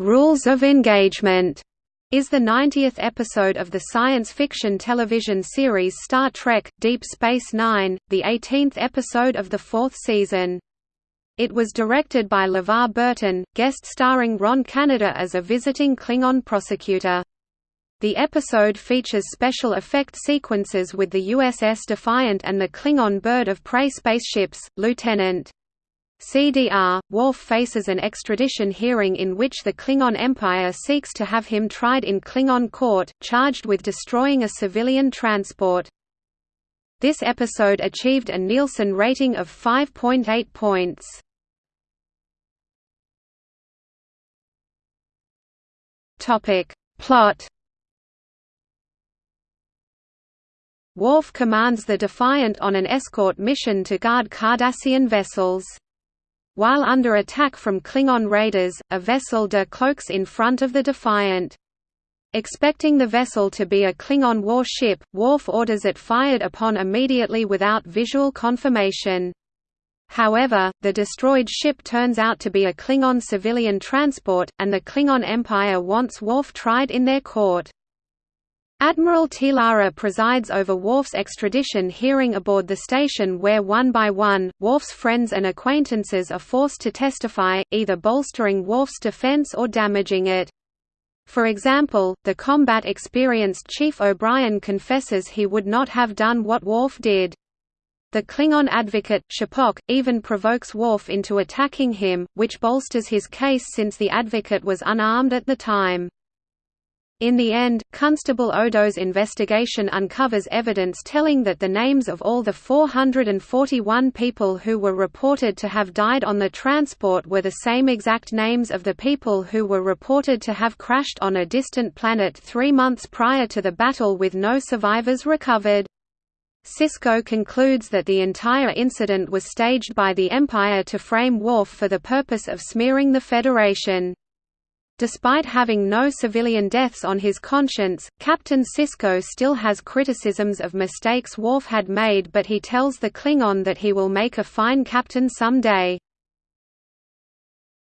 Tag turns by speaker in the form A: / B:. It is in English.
A: Rules of Engagement is the 90th episode of the science fiction television series Star Trek – Deep Space Nine, the 18th episode of the fourth season. It was directed by LeVar Burton, guest starring Ron Canada as a visiting Klingon prosecutor. The episode features special effect sequences with the USS Defiant and the Klingon Bird of Prey spaceships, Lieutenant CDR, Worf faces an extradition hearing in which the Klingon Empire seeks to have him tried in Klingon court, charged with destroying a civilian transport. This episode achieved a Nielsen rating of 5.8 points. Topic. Plot Worf commands the Defiant on an escort mission to guard Cardassian vessels. While under attack from Klingon raiders, a vessel de cloaks in front of the Defiant. Expecting the vessel to be a Klingon warship, Worf orders it fired upon immediately without visual confirmation. However, the destroyed ship turns out to be a Klingon civilian transport, and the Klingon Empire wants Worf tried in their court. Admiral T'Lara presides over Worf's extradition hearing aboard the station where one by one, Worf's friends and acquaintances are forced to testify, either bolstering Worf's defense or damaging it. For example, the combat-experienced Chief O'Brien confesses he would not have done what Worf did. The Klingon advocate, Ch'Pok, even provokes Worf into attacking him, which bolsters his case since the advocate was unarmed at the time. In the end, Constable Odo's investigation uncovers evidence telling that the names of all the 441 people who were reported to have died on the transport were the same exact names of the people who were reported to have crashed on a distant planet three months prior to the battle with no survivors recovered. Sisko concludes that the entire incident was staged by the Empire to frame Worf for the purpose of smearing the Federation. Despite having no civilian deaths on his conscience, Captain Sisko still has criticisms of mistakes Worf had made but he tells the Klingon that he will make a fine captain someday.